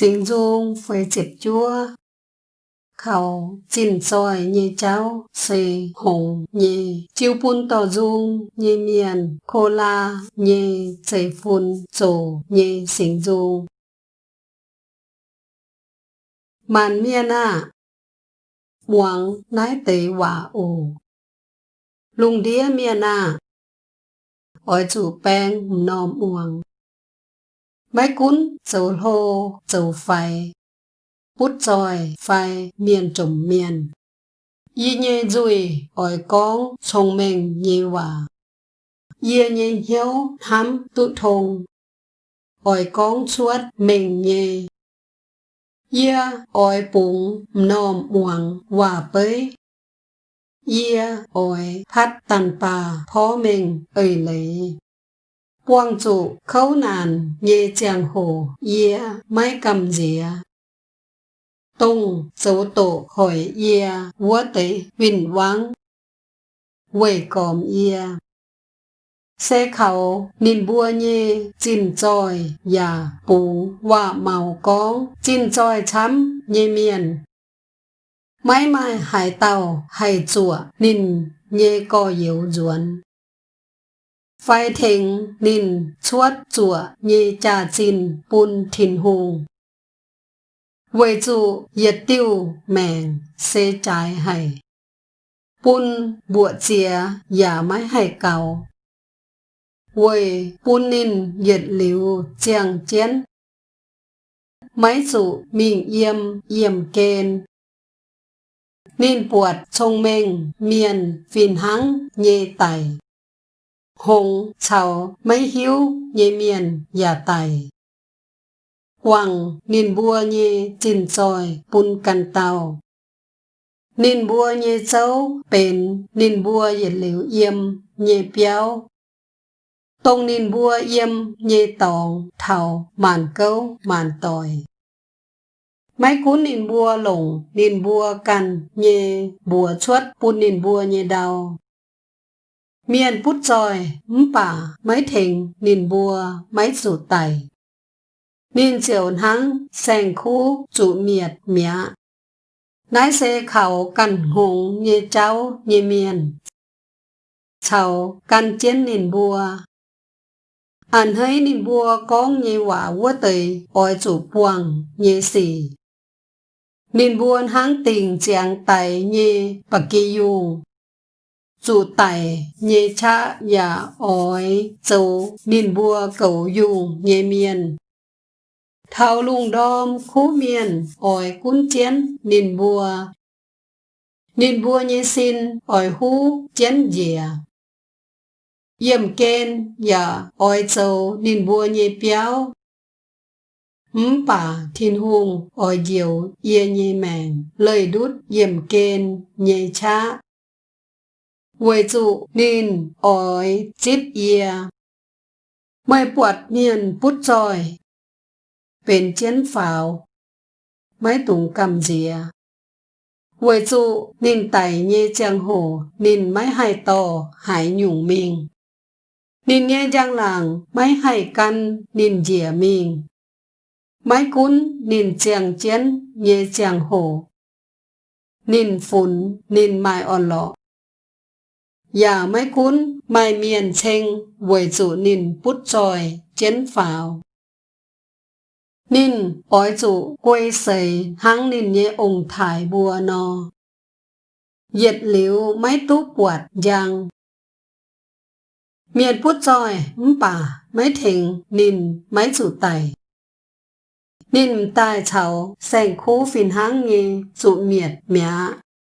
sinh dung phải chếp chua khẩu chín soi như cháu xì hùng như chiêu bún tỏ dung như miền khô la như chảy phun trổ như sinh dung. Màn miên à buông nái tế hòa ủ lùng đĩa miên à ôi chủ bèn nòm uổng Máy cún dầu hô dầu phai. Bút dòi phai miền trồng miền. Y nhê dùi ỏi con sông mình nhê hòa y nhê hiếu hám tụ thùng ỏi con chuốt mình nhê y ỏi bụng nòm uổng hòa bơi, y ỏi phát tàn bà phó mình ơi lấy quang trụ khấu nàn nhê chàng hồ yê mai cầm dìa tung dấu tổ hỏi yê vua tế vinh vắng quầy còm yê xe khẩu nín bua nhê chín tròi và bù và màu có chín tròi chấm nhê miền mãi mai hải tàu hải chùa nín nhê co yếu ไฟเทงนิน ชวดจั่วเยจาจิน ปุนถิ่นหูเวจูเยติวแมง เซจายให้ปุนบัวเจีย อย่าไม่ให้เกาเวปุนนินเหยียดหลิว เจียงเจียน ไม่สุมิงเยี่ยม เยี่ยมเกณนินปวดชงเมง เมียน ฟินหัง เยไต Hùng chào mấy hiếu nhê miền giả tài. quang nên bua nhê chín tròi bún căn tàu. nên bua nhê cháu bền nên bua yết liều yếm nhê béo. Tông nên bua yếm nhê tòng thảo màn câu màn tòi. Mấy cú nên bua lồng nên bua cằn, nhê bùa chuất bún nên bua nhê đau. Miền bút tròi mpả mấy thình nìn bùa, mấy rủ tài. nìn chiều nắng sen khu chủ miệt, mía. Nái xe khẩu cằn hùng như cháu như miền. Cháu cần chiến nìn bùa. Anh thấy nìn bùa con như quả vua tời ôi chủ buông như xì. nìn buồn hang tình chàng tài như bà kỳ dùng. Chủ tài nhé cha và ói châu nền bùa cầu dù nhé miền. thao lùng đom khu miền, ỏi cún chén, nín bùa. Nín bùa nhé xin, ỏi hú, chén dìa. Yểm kên, dạ, ói châu, nín bùa nhé béo. Mắm bà, thiên hùng, ỏi diều, yê nhé mèn, lời đút, yểm kên, nhé cha. Quầy trụ nên ỏi chip ye. Mây bọt miền bút tròi. Bên chiến pháo. Mấy tùng cầm dìa. Quầy trụ nên tẩy nhê trang hồ nên mấy hai tò hải nhủng mình. Nên nghe giang làng mấy hai căn nên dìa mình. Mấy cún nên chàng chiến nhê chàng hồ. Nên phun nên mai on lọ. อย่าไม่คุ้นไม่เมียนเชงเวยจูนินพุทจอยเจนฝาวนินปอยจุกวยเสยหังนินเยองถ่ายบัวนอ เหย็ดหลิวไม่ตู้ปวดยัง เมียนพุทจอยมป่า ไม่เถงนินไม่จุไตนินตายเฉาแสงคู่ฝินหังเงจุเมียดเมีย